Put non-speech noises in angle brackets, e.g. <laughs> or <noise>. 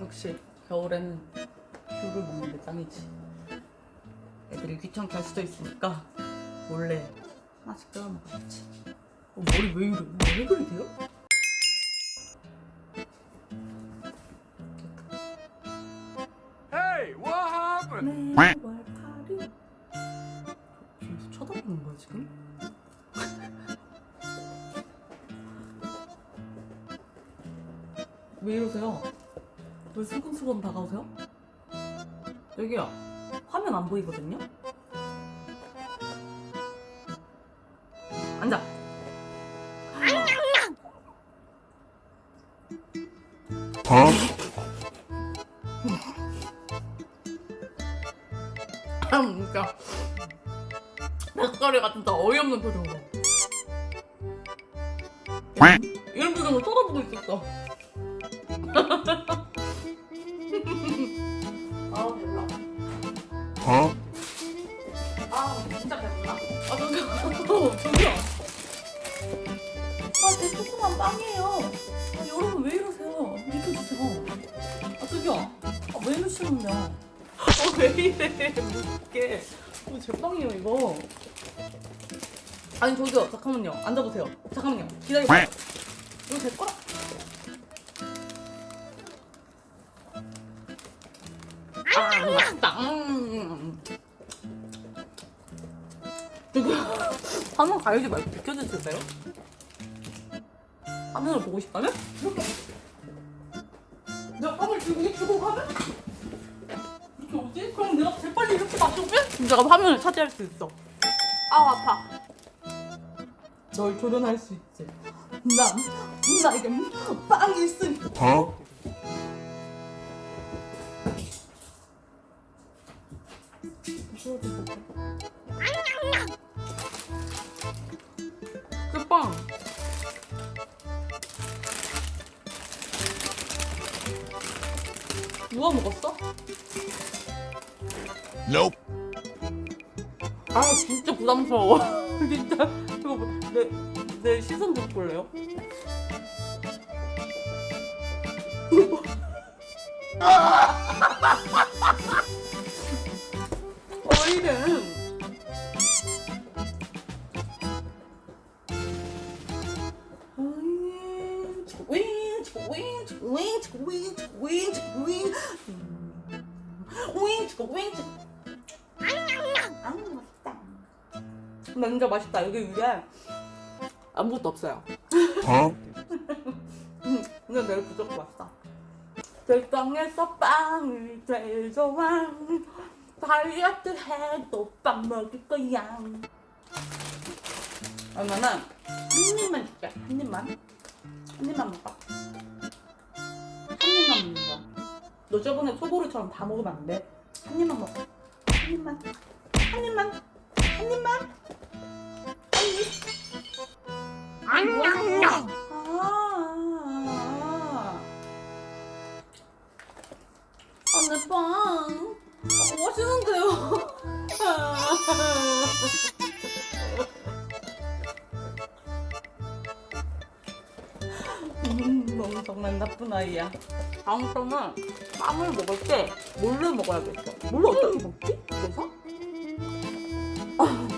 역시 겨울에는 귤을 먹는 게 짱이지. 애들이 귀찮게 할 수도 있으니까 몰래 하나씩 뜯어 먹어야지. 어, 머리 왜 이래? 왜 그러세요? Hey, what happened? 매월 파리. 뒤에서 쳐다보는 거야 지금? <laughs> 왜 이러세요? 왜 슬금슬금 다가오세요? 여기요. 화면 안 보이거든요? 앉아. Huh? 아 진짜. 같은 다 어이없는 표정으로. 이런 표정으로 쳐다보고 있었어. <laughs> Huh? 아 진짜 배불러. 아 저기요. 저기요. 아제 조그만 빵이에요. 아, 여러분 왜 이러세요? 비켜주세요. 아 저기요. 아, 왜 이러시는데요? 아왜 이래 무섭게. 어, 제 빵이에요 이거. 아니 저기요 잠깐만요. 앉아보세요. 잠깐만요. 기다려봐요. 이거 제 거라. 아 맛있다. 음. 저기 화면 가리지 말고 비켜주실래요? 화면을 보고 싶다면? 이렇게 내가 화면을 들고 주고 가면? 이렇게 오지? 그럼 내가 재빨리 이렇게? 그럼 내가 화면을 차지할 수 있어 아우 아파 널 조련할 수 있지 난 나에게 빵이 있으니 Huh? 빵 누가 먹었어? Nope. 아 진짜 부담스러워 <laughs> 진짜 이거 뭐, 내, 내 시선 좀 볼래요? <laughs> 나 진짜 맛있다. 여기 위에 아무것도 없어요. Huh? <laughs> 음, 근데 내일 부족해 맛있다. 들방에서 빵을 제일 좋아. 다이어트 해도 빵 먹을 거야. 그러면은 한 입만 줄게. 한 입만. 한 입만 먹어. 한 입만 먹는 거야. 너 저번에 소보루처럼 다 먹으면 안 돼. 한 입만 먹어. 한 입만. 한 입만. 한 입만. 한 입. 안녕. 아, 아, 내 빵. 어, 맛있는데요? 너무 정말 나쁜 아이야. 다음부터는 빵을 먹을 때 뭘로 먹어야겠어. 뭘로 어떻게 먹지? 그래서? 아,